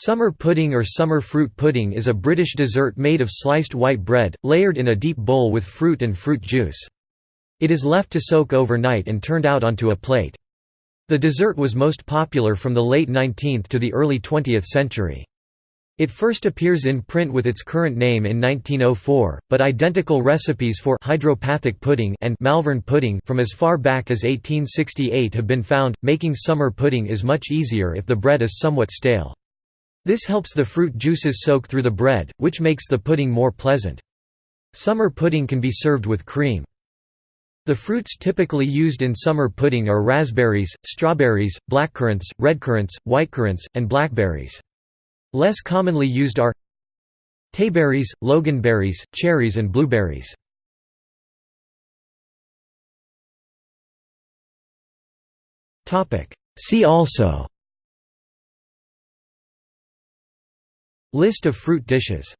Summer pudding or summer fruit pudding is a British dessert made of sliced white bread, layered in a deep bowl with fruit and fruit juice. It is left to soak overnight and turned out onto a plate. The dessert was most popular from the late 19th to the early 20th century. It first appears in print with its current name in 1904, but identical recipes for hydropathic pudding and Malvern pudding from as far back as 1868 have been found. Making summer pudding is much easier if the bread is somewhat stale. This helps the fruit juices soak through the bread, which makes the pudding more pleasant. Summer pudding can be served with cream. The fruits typically used in summer pudding are raspberries, strawberries, blackcurrants, redcurrants, whitecurrants, and blackberries. Less commonly used are tayberries, loganberries, cherries and blueberries. See also List of fruit dishes